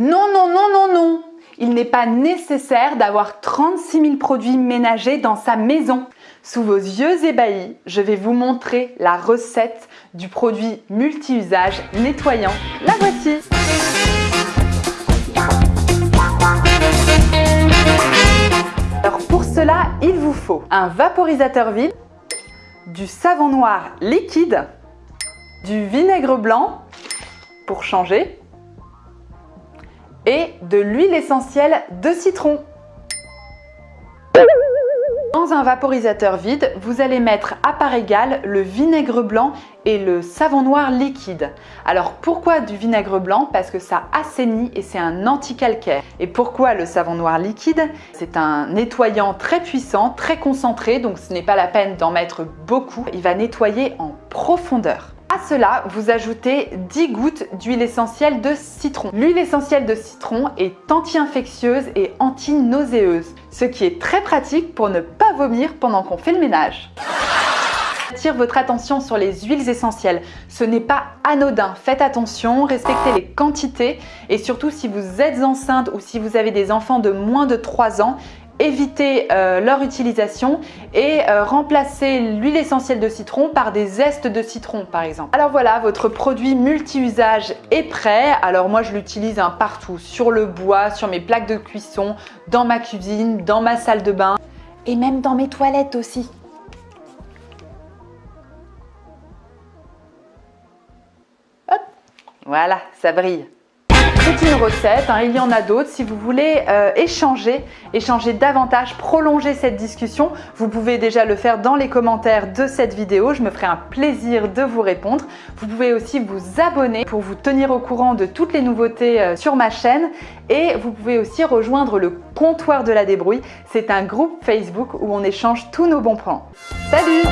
Non, non, non, non, non Il n'est pas nécessaire d'avoir 36 000 produits ménagers dans sa maison. Sous vos yeux ébahis, je vais vous montrer la recette du produit multi-usage nettoyant. La voici Alors pour cela, il vous faut un vaporisateur vide, du savon noir liquide, du vinaigre blanc pour changer et de l'huile essentielle de citron. Dans un vaporisateur vide, vous allez mettre à part égale le vinaigre blanc et le savon noir liquide. Alors pourquoi du vinaigre blanc? Parce que ça assainit et c'est un anti-calcaire. Et pourquoi le savon noir liquide? C'est un nettoyant très puissant, très concentré, donc ce n'est pas la peine d'en mettre beaucoup. Il va nettoyer en profondeur. À cela, vous ajoutez 10 gouttes d'huile essentielle de citron. L'huile essentielle de citron est anti-infectieuse et anti-nauséeuse, ce qui est très pratique pour ne pas vomir pendant qu'on fait le ménage. J'attire votre attention sur les huiles essentielles. Ce n'est pas anodin. Faites attention, respectez les quantités et surtout si vous êtes enceinte ou si vous avez des enfants de moins de 3 ans, éviter euh, leur utilisation et euh, remplacer l'huile essentielle de citron par des zestes de citron par exemple. Alors voilà, votre produit multi-usage est prêt. Alors moi je l'utilise un partout, sur le bois, sur mes plaques de cuisson, dans ma cuisine, dans ma salle de bain et même dans mes toilettes aussi. Hop, voilà, ça brille. C'est une recette, hein, il y en a d'autres. Si vous voulez euh, échanger, échanger davantage, prolonger cette discussion, vous pouvez déjà le faire dans les commentaires de cette vidéo. Je me ferai un plaisir de vous répondre. Vous pouvez aussi vous abonner pour vous tenir au courant de toutes les nouveautés euh, sur ma chaîne. Et vous pouvez aussi rejoindre le comptoir de la débrouille. C'est un groupe Facebook où on échange tous nos bons plans. Salut